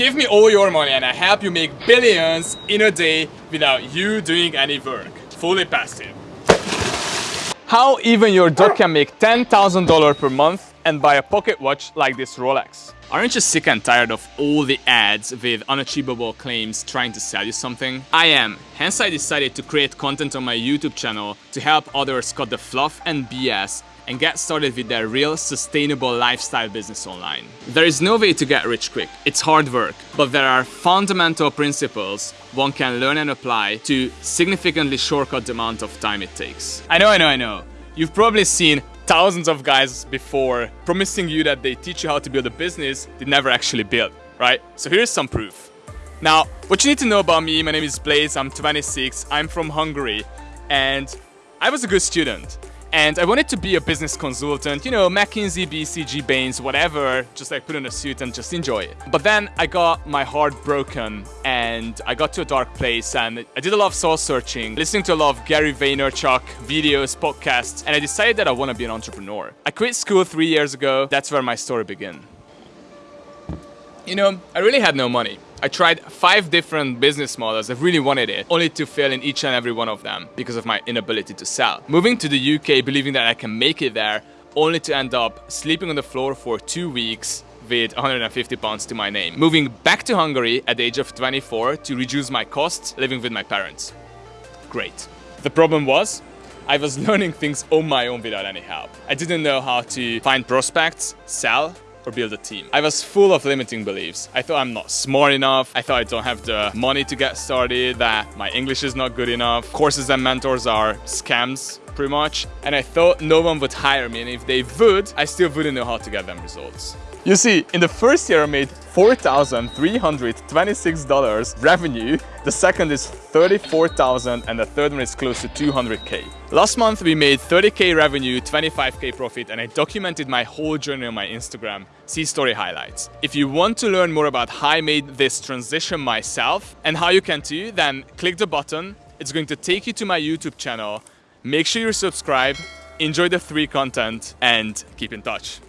Give me all your money and I help you make billions in a day without you doing any work. Fully passive. How even your dog can make $10,000 per month and buy a pocket watch like this Rolex. Aren't you sick and tired of all the ads with unachievable claims trying to sell you something? I am, hence I decided to create content on my YouTube channel to help others cut the fluff and BS and get started with their real sustainable lifestyle business online. There is no way to get rich quick, it's hard work, but there are fundamental principles one can learn and apply to significantly shortcut the amount of time it takes. I know, I know, I know. You've probably seen thousands of guys before promising you that they teach you how to build a business they never actually built, right? So here's some proof. Now, what you need to know about me, my name is Blaze, I'm 26, I'm from Hungary, and I was a good student and I wanted to be a business consultant, you know, McKinsey, BCG, Bains, whatever, just like put on a suit and just enjoy it. But then I got my heart broken and I got to a dark place and I did a lot of soul searching, listening to a lot of Gary Vaynerchuk videos, podcasts, and I decided that I want to be an entrepreneur. I quit school three years ago. That's where my story began. You know, I really had no money. I tried five different business models, I really wanted it, only to fail in each and every one of them because of my inability to sell. Moving to the UK believing that I can make it there, only to end up sleeping on the floor for two weeks with 150 pounds to my name. Moving back to Hungary at the age of 24 to reduce my costs living with my parents. Great. The problem was, I was learning things on my own without any help. I didn't know how to find prospects, sell, or build a team. I was full of limiting beliefs. I thought I'm not smart enough, I thought I don't have the money to get started, that my English is not good enough, courses and mentors are scams pretty much, and I thought no one would hire me and if they would, I still wouldn't know how to get them results. You see, in the first year I made $4,326 revenue, the second is 34,000 and the third one is close to 200k. Last month we made 30k revenue, 25k profit and I documented my whole journey on my Instagram, see story highlights. If you want to learn more about how I made this transition myself and how you can too, then click the button, it's going to take you to my YouTube channel, Make sure you subscribe, enjoy the free content, and keep in touch.